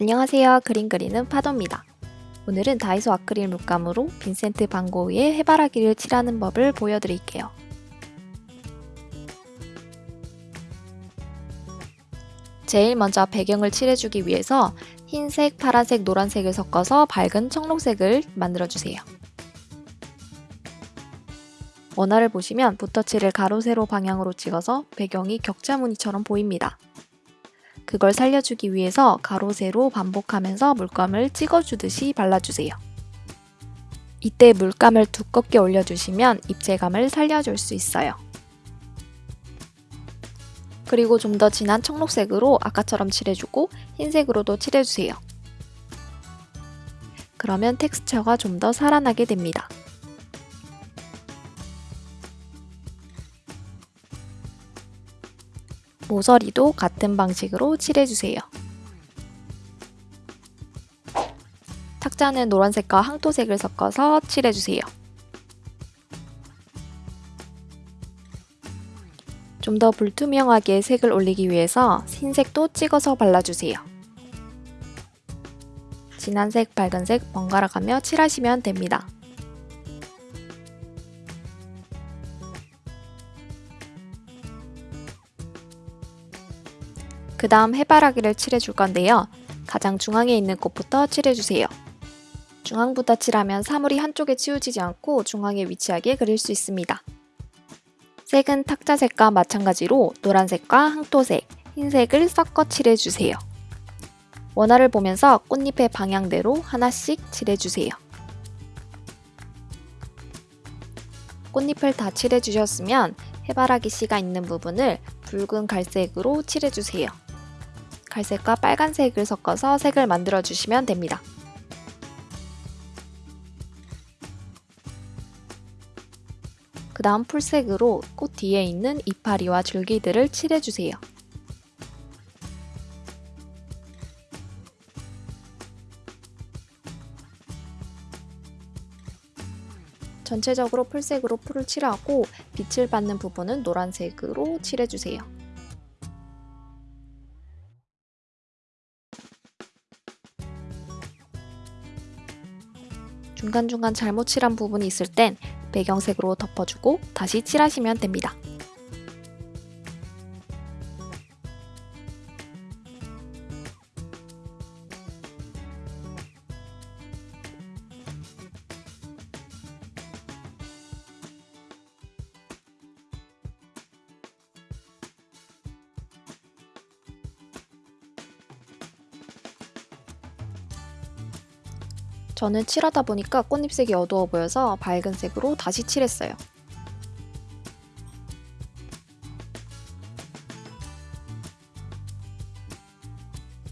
안녕하세요. 그림 그리는 파도입니다. 오늘은 다이소 아크릴 물감으로 빈센트 반 고흐의 해바라기를 칠하는 법을 보여드릴게요. 제일 먼저 배경을 칠해주기 위해서 흰색, 파란색, 노란색을 섞어서 밝은 청록색을 만들어주세요. 원화를 보시면 붓터치를 가로 세로 방향으로 찍어서 배경이 격자 무늬처럼 보입니다. 그걸 살려주기 위해서 가로 세로 반복하면서 물감을 찍어주듯이 발라주세요. 이때 물감을 두껍게 올려주시면 입체감을 살려줄 수 있어요. 그리고 좀 더 진한 청록색으로 아까처럼 칠해주고 흰색으로도 칠해주세요. 그러면 텍스처가 좀 더 살아나게 됩니다. 모서리도 같은 방식으로 칠해주세요. 탁자는 노란색과 항토색을 섞어서 칠해주세요. 좀 더 불투명하게 색을 올리기 위해서 흰색도 찍어서 발라주세요. 진한 색, 밝은 색 번갈아 가며 칠하시면 됩니다. 그 다음 해바라기를 칠해줄 건데요. 가장 중앙에 있는 꽃부터 칠해주세요. 중앙부터 칠하면 사물이 한쪽에 치우치지 않고 중앙에 위치하게 그릴 수 있습니다. 색은 탁자색과 마찬가지로 노란색과 항토색, 흰색을 섞어 칠해주세요. 원화를 보면서 꽃잎의 방향대로 하나씩 칠해주세요. 꽃잎을 다 칠해주셨으면 해바라기 씨가 있는 부분을 붉은 갈색으로 칠해주세요. 갈색과 빨간색을 섞어서 색을 만들어 주시면 됩니다. 그 다음 풀색으로 꽃 뒤에 있는 이파리와 줄기들을 칠해주세요. 전체적으로 풀색으로 풀을 칠하고 빛을 받는 부분은 노란색으로 칠해주세요. 중간중간 잘못 칠한 부분이 있을 땐 배경색으로 덮어주고 다시 칠하시면 됩니다. 저는 칠하다 보니까 꽃잎색이 어두워 보여서 밝은 색으로 다시 칠했어요.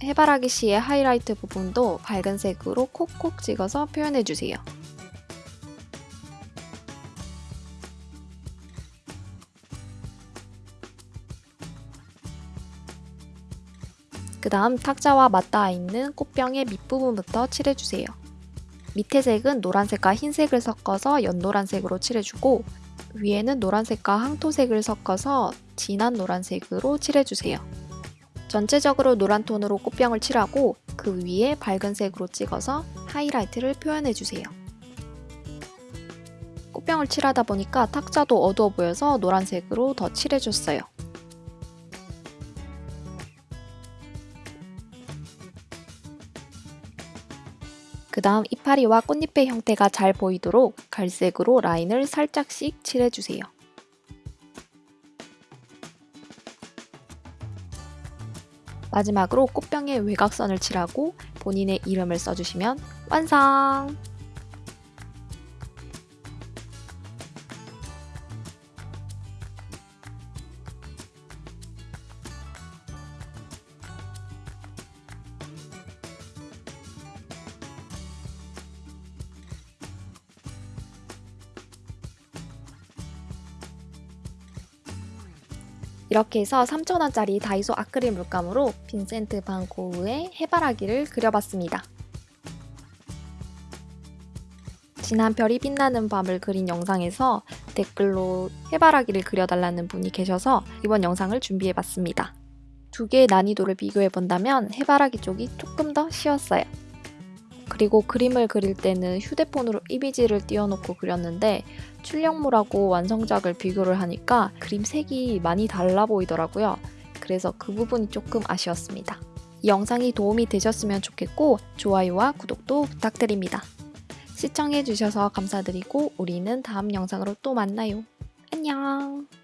해바라기 씨의 하이라이트 부분도 밝은 색으로 콕콕 찍어서 표현해주세요. 그 다음 탁자와 맞닿아 있는 꽃병의 밑부분부터 칠해주세요. 밑에 색은 노란색과 흰색을 섞어서 연노란색으로 칠해주고 위에는 노란색과 항토색을 섞어서 진한 노란색으로 칠해주세요. 전체적으로 노란 톤으로 꽃병을 칠하고 그 위에 밝은 색으로 찍어서 하이라이트를 표현해주세요. 꽃병을 칠하다 보니까 탁자도 어두워 보여서 노란색으로 더 칠해줬어요. 그 다음 이파리와 꽃잎의 형태가 잘 보이도록 갈색으로 라인을 살짝씩 칠해주세요. 마지막으로 꽃병에 외곽선을 칠하고 본인의 이름을 써주시면 완성! 이렇게 해서 3,000원짜리 다이소 아크릴 물감으로 빈센트 반 고흐의 해바라기를 그려봤습니다. 지난 별이 빛나는 밤을 그린 영상에서 댓글로 해바라기를 그려달라는 분이 계셔서 이번 영상을 준비해봤습니다. 두 개의 난이도를 비교해 본다면 해바라기 쪽이 조금 더 쉬웠어요. 그리고 그림을 그릴 때는 휴대폰으로 이미지를 띄워놓고 그렸는데 출력물하고 완성작을 비교를 하니까 그림 색이 많이 달라 보이더라고요. 그래서 그 부분이 조금 아쉬웠습니다. 이 영상이 도움이 되셨으면 좋겠고 좋아요와 구독도 부탁드립니다. 시청해주셔서 감사드리고 우리는 다음 영상으로 또 만나요. 안녕!